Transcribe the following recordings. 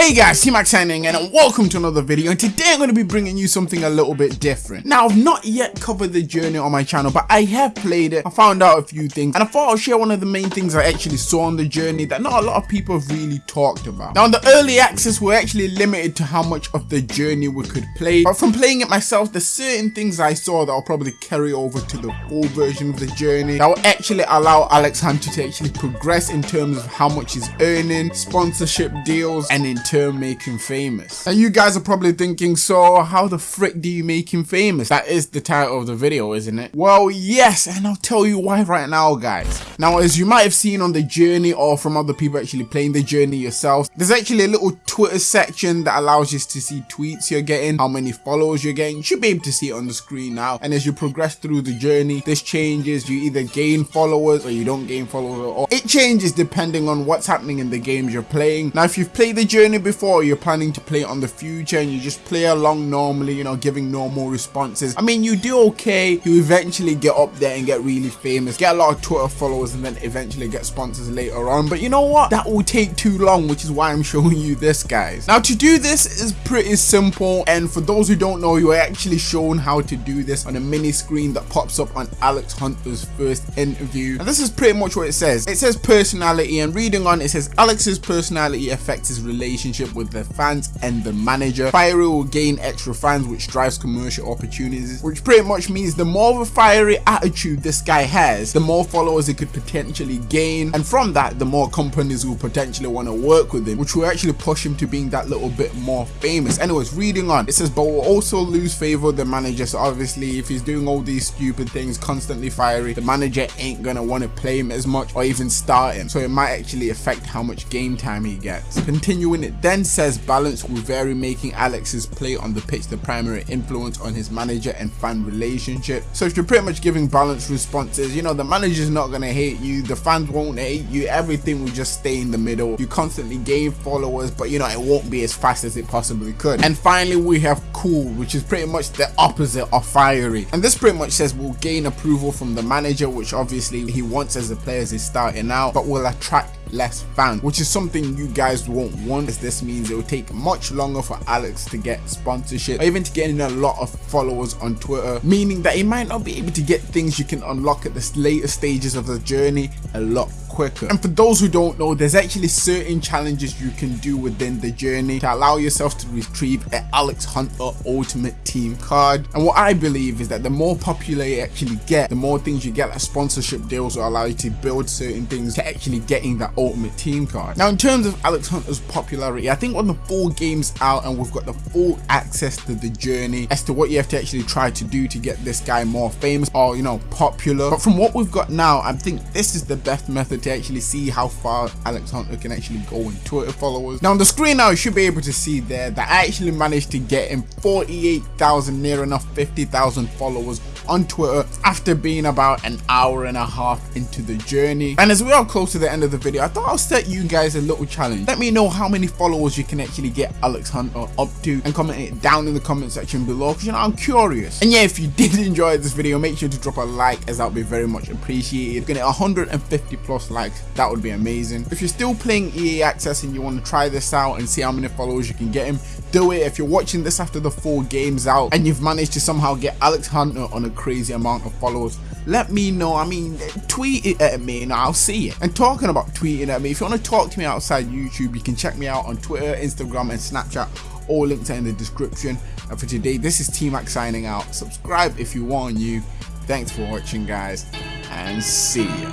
Hey guys, T-Max signing and welcome to another video and today I'm going to be bringing you something a little bit different. Now I've not yet covered the journey on my channel but I have played it, I found out a few things and I thought I'll share one of the main things I actually saw on the journey that not a lot of people have really talked about. Now in the early access we're actually limited to how much of the journey we could play but from playing it myself there's certain things I saw that I'll probably carry over to the full version of the journey that will actually allow Alex Hunter to actually progress in terms of how much he's earning, sponsorship deals and in turn making famous. Now you guys are probably thinking, so how the frick do you make him famous? That is the title of the video, isn't it? Well, yes, and I'll tell you why right now, guys. Now, as you might have seen on the journey or from other people actually playing the journey yourself, there's actually a little Twitter section that allows you to see tweets you're getting, how many followers you're getting. You should be able to see it on the screen now. And as you progress through the journey, this changes. You either gain followers or you don't gain followers or it changes depending on what's happening in the games you're playing. Now, if you've played the journey before, you're planning to play it on the future and you just play along normally, you know, giving normal responses. I mean, you do okay. You eventually get up there and get really famous, get a lot of Twitter followers and then eventually get sponsors later on. But you know what? That will take too long, which is why I'm showing you this, guys. Now, to do this is pretty simple. And for those who don't know, you are actually shown how to do this on a mini screen that pops up on Alex Hunter's first interview. And this is pretty much what it says. It says personality and reading on it says Alex's personality affects his relationship with the fans and the manager. Fiery will gain extra fans which drives commercial opportunities which pretty much means the more of a fiery attitude this guy has the more followers he could potentially gain and from that the more companies will potentially want to work with him which will actually push him to being that little bit more famous. Anyways reading on it says but will also lose favor with the manager so obviously if he's doing all these stupid things constantly fiery the manager ain't gonna want to play him as much or even start him so it might actually affect how much game time he gets. Continuing it then says balance will vary making Alex's play on the pitch the primary influence on his manager and fan relationship. So if you're pretty much giving balanced responses, you know, the manager's not going to hate you, the fans won't hate you, everything will just stay in the middle. You constantly gain followers, but you know, it won't be as fast as it possibly could. And finally, we have cool, which is pretty much the opposite of fiery. And this pretty much says we'll gain approval from the manager, which obviously he wants as the player is starting out, but will attract less fans which is something you guys won't want as this means it will take much longer for Alex to get sponsorship or even to get in a lot of followers on Twitter meaning that he might not be able to get things you can unlock at the later stages of the journey a lot quicker. And for those who don't know, there's actually certain challenges you can do within the journey to allow yourself to retrieve an Alex Hunter Ultimate Team card. And what I believe is that the more popular you actually get, the more things you get like sponsorship deals will allow you to build certain things to actually getting that Ultimate Team card. Now in terms of Alex Hunter's popularity, I think when the full game's out and we've got the full access to the journey as to what you have to actually try to do to get this guy more famous or you know popular. But from what we've got now, I think this is the best method to actually see how far Alex Hunter can actually go in Twitter followers. Now on the screen now you should be able to see there that I actually managed to get him 48,000 near enough 50,000 followers on Twitter after being about an hour and a half into the journey. And as we are close to the end of the video, I thought I'll set you guys a little challenge. Let me know how many followers you can actually get Alex Hunter up to and comment it down in the comment section below because you know I'm curious. And yeah, if you did enjoy this video, make sure to drop a like as that would be very much appreciated. Get 150 plus likes, that would be amazing. If you're still playing EA Access and you want to try this out and see how many followers you can get him, do it. If you're watching this after the four game's out and you've managed to somehow get Alex Hunter on a crazy amount of followers. Let me know. I mean tweet it at me and i'll see it. And talking about tweeting at me if you want to talk to me outside youtube you can check me out on twitter instagram and snapchat. All links are in the description. And for today this is t-mac signing out. Subscribe if you want new thanks for watching guys and see ya.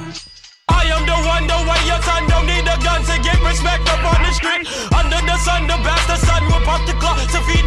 I am the one, the way your son don't need a gun to get respect up on the street. Under the sun, the will pop the clock to feed